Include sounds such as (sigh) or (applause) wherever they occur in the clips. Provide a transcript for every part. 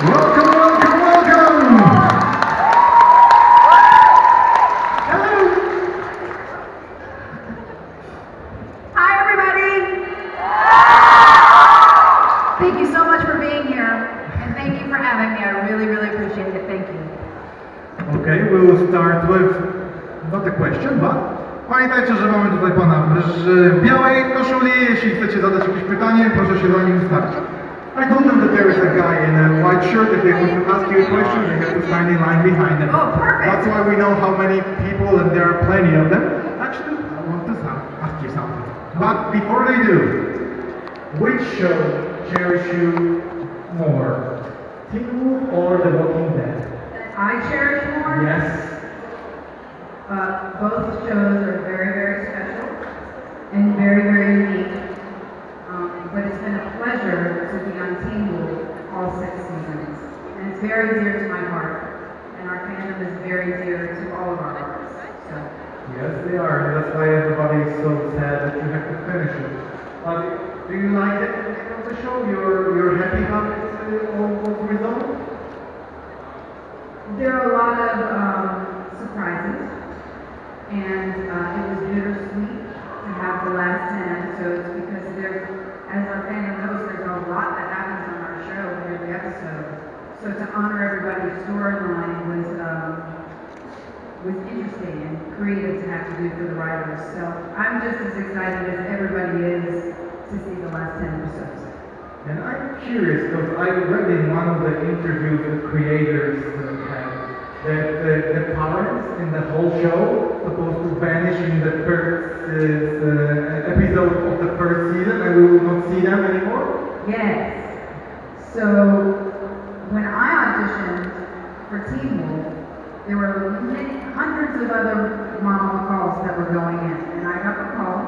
Welcome, welcome, welcome! Hi, everybody. Thank you so much for being here, and thank you for having me. I really, really appreciate it. Thank you. Pamiętajcie, że mamy tutaj pana w białej koszuli. Jeśli chcecie zadać jakieś pytanie, proszę się za nim ustawić. I told them that there is a guy in a white shirt. that they would ask you a question, they have to stand in line behind them. Oh, perfect. That's why we know how many people, and there are plenty of them. Actually, I want to ask you something. But before they do, which show cherish you more? Teen or The Walking Dead? I cherish more. Yes. Uh, both shows are very, very special and very, very unique. Um, but it's been a pleasure to be on Teen Wolf all six seasons, and it's very dear to my heart. And our fandom is very dear to all of our hearts. So. Yes, they are, and that's why everybody is so sad that you have to finish it. But do you like the ending of the show? You're you're happy how it uh, all was resolved? There are a lot of um, surprises, and uh, it was bittersweet to have the last 10 episodes because there's, as our fandom knows, there's a lot that happens on our show in every episode. So to honor everybody's storyline was um, was to have to do for the writers. So I'm just as excited as everybody is to see the last 10 episodes. And I'm curious because I read in one of the interviews the creators had that the, the parents in the whole show supposed to vanish in the first uh, episode of the first season and we will not see them anymore. Yes. So when I auditioned for Teen Wolf, there were many, hundreds of other Mama McCalls that were going in, and I got the call,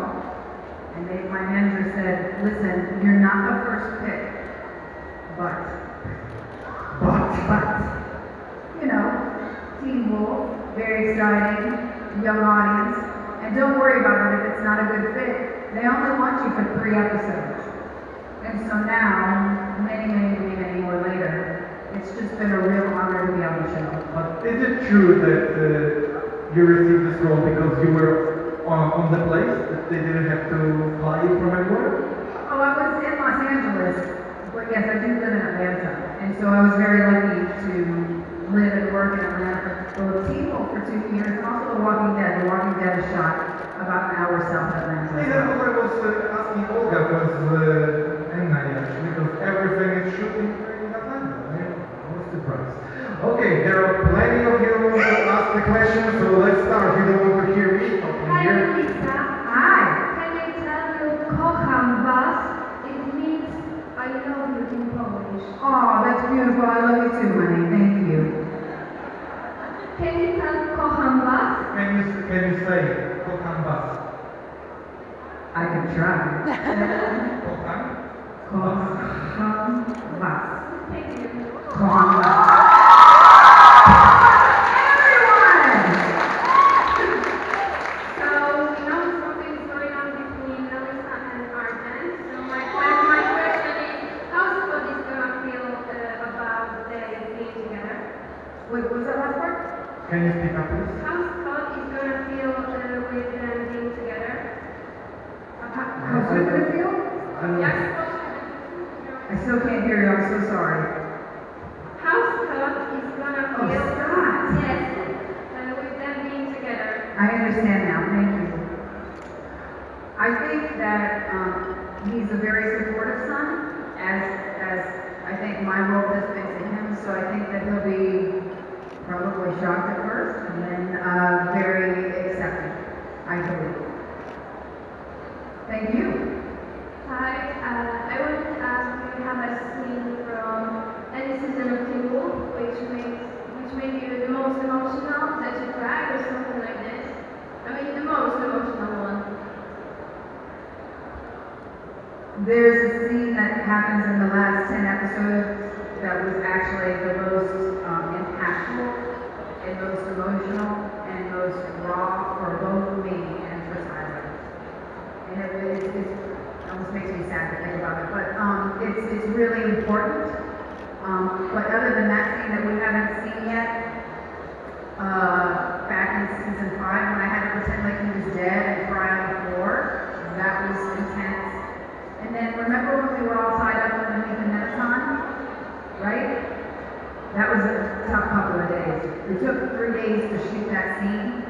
and they, my manager said, "Listen, you're not the first pick, but, But but, you know, Teen Wolf, very exciting, young audience, and don't worry about it if it's not a good fit. They only want you for three episodes." And so now, many, many, many, many more later, it's just been a real honor to be on the show. But is it true that uh, you received this role because you were on, on the place, that they didn't have to fly you from anywhere? Oh, I was in Los Angeles, but yes, I do live in Atlanta. And so I was very lucky to live and work in Atlanta for Wolf for two years and also The Walking Dead. The Walking Dead is shot about an hour south of Atlanta. See, that's what I was uh, asking Olga, because uh, Anna actually, because everything is shooting in Atlanta. I was surprised. Okay, there are plenty of you who want to ask the question, so let's start. You don't want to hear me talking Hi, here. Lisa. Hi. Can I tell you kocham was? It means I love you in Polish. Oh, that's beautiful. I love you too, honey. Thank you. Can you tell kocham was? Can you, can you say Kocham was? I can try. Kocham? Kocham was. Thank you. Kocham was. Everyone! So we know something is going on between Melissa and Argent. So my, que- my question is, how Scott is gonna feel uh, about them being together? Wait, what was that last part? Can you speak up, please? How Scott is gonna feel uh, with them being together? How, how's it gonna feel? Um, Yes. I still can't hear you. I'm so sorry. How Scott is gonna Oh, feel Scott. yes, uh, with them being together. I understand now. Thank you. I think that um, he's a very supportive son, as as I think my role has been to him. So I think that he'll be probably shocked at first, and then uh, very accepting. I believe. Thank you. Hi, uh, I wanted to ask if you have a scene from any season of Teen Wolf which makes which made you the most emotional, that you cried or something like this. I mean the most emotional one. There's a scene that happens in the last 10 episodes that was actually the most um, impactful and most emotional and most raw for both me and for Tyler. And it really it almost makes me sad to think about it, but um, it's, it's really important Um, but other than that scene that we haven't seen yet, uh, back in season five, when I had to pretend like he was dead and cry on the floor, that was intense. And then remember when we were all tied up underneath the Nemeton? Right? That was a tough couple of days. It took three days to shoot that scene,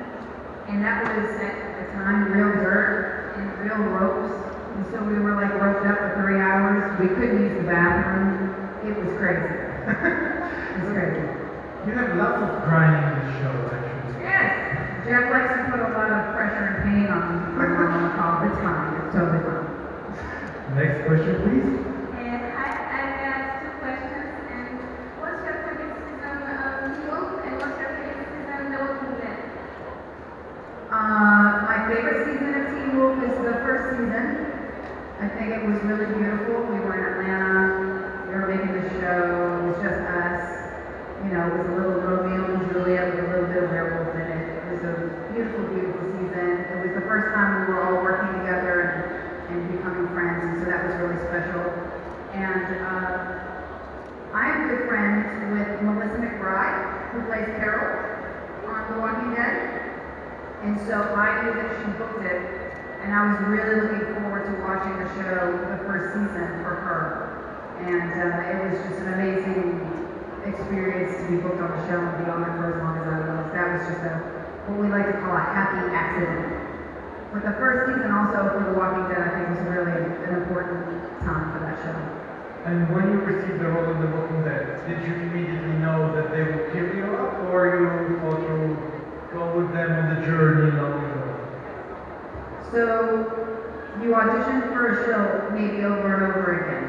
and that was at the time real dirt and real ropes. And so we were like roped up for three hours. We couldn't use the bathroom. It was crazy. (laughs) it was crazy. You have lots of crying in the show, actually. Yes. Jeff likes to put a lot of pressure and pain on my mom all the time. It's totally fine. Next question, please. And I, I have two questions. And what's your favorite season of Teen Wolf? And what's your favorite season of The Walking Dead? Uh, my favorite season of Teen Wolf is the first season. I think it was really beautiful. We were in Atlanta. We were making the show. It was just us. You know, it was a little Romeo and Juliet with a little bit of werewolf in it. It was a beautiful, beautiful season. It was the first time we were all working together and, and becoming friends, and so that was really special. And uh, I'm good friends with Melissa McBride, who plays Carol on The Walking Dead. And so I knew that she booked it, and I was really looking forward to watching the show, the first season for her. And uh, it was just an amazing experience to be booked on the show and be on it for as long as I was. That was just a, what we like to call a happy accident. But the first season also for The Walking Dead, I think was really an important time for that show. And when you received the role in The Walking Dead, did you immediately know that they would give you up, or you thought you go with them on the journey way? So you audition for a show maybe over and over again.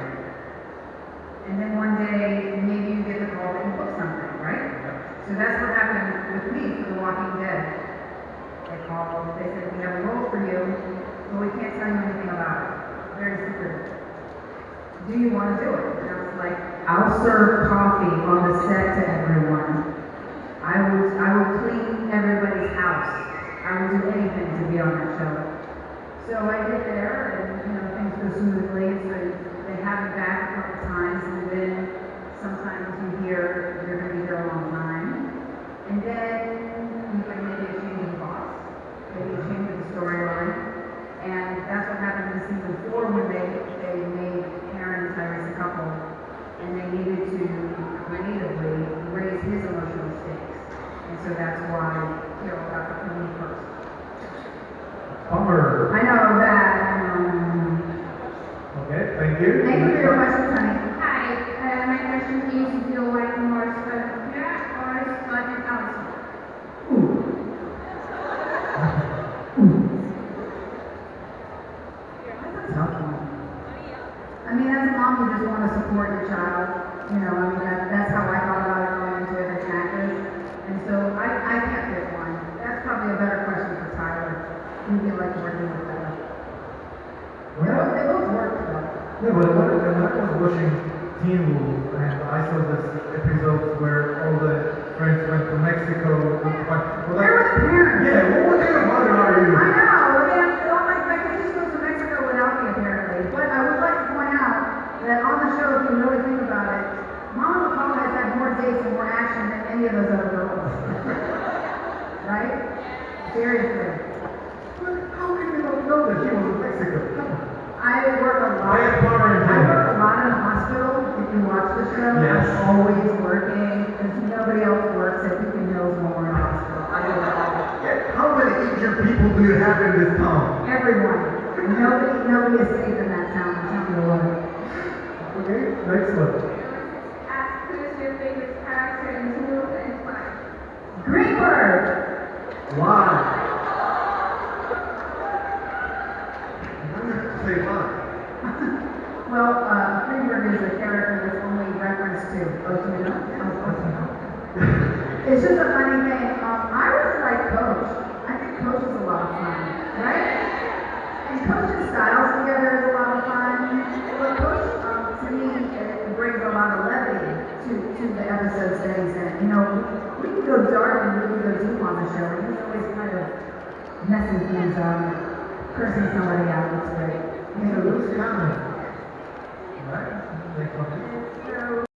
And then one day, maybe you get the call that you book something, right? So that's what happened with me for The Walking Dead. They called, they said, we have a role for you, but we can't tell you anything about it. Very secretive. Do you want to do it? And I was like, I'll serve coffee on the set to everyone. I will, I will clean everybody's house. I will do anything to be on that show. So I get there and, you know, things go smoothly, so they have me back a couple times and then sometimes you hear you're gonna be here a long time. And then you get maybe a change of boss, maybe a change of the storyline. And that's what happened in season four when they, they made Karen and Tyrese a couple. And they needed to creatively raise his emotional stakes. And so that's why Carol got the come in first. Bummer. I know that. Um, Okay, thank you. thank you for your Next question, honey. Hi, uh, my question is, do you like more Scott and Kira or Scott and Allison? That's a tough one. I mean, as a mom, you just want to support your child. You know, I mean, that, that's how I thought about it going into it as an actress. And so I, I can't pick one. That's probably a better question for Tyler. Who do you like working with better? They both, they both work though. Yeah, but when, when I was watching Teen Wolf, and I saw this episode where all the friends went to Mexico, well, Where were the parents? yeah, what, what kind of mother are you? I know, I mean, all my vacations go to Mexico without me apparently, but I would like to point out that on the show, if you really think about it, Mama McCall has had more dates and more action than any of those other girls. right? Seriously. But how can you not know that he was in Mexico? Come on. I work a lot. I have power in I him. work a lot in a hospital. If you watch the always working because nobody else works at Beacon Hills more in hospital. I do it all. Yeah, How many injured people do you have in this town? Everyone. Nobody, nobody is safe in that town. I'm telling you what. Okay, next one. Ask who is your favorite character in Wolf and why? Greenberg. Why? You have to say why? (laughs) Well, uh, Greenberg is a character that's only referenced to. Oh, do you know? Oh, okay. It's just a funny thing. Um, I really like Coach. I think Coach is a lot of fun, right? And Coach's styles together is a lot of fun. But Coach, um, to me, it brings a lot of levity to, to the episodes that he's in. You know, we can go dark and we can go deep on the show. and He's always kind of things up, um, cursing somebody out. It's great. He's a loose cannon.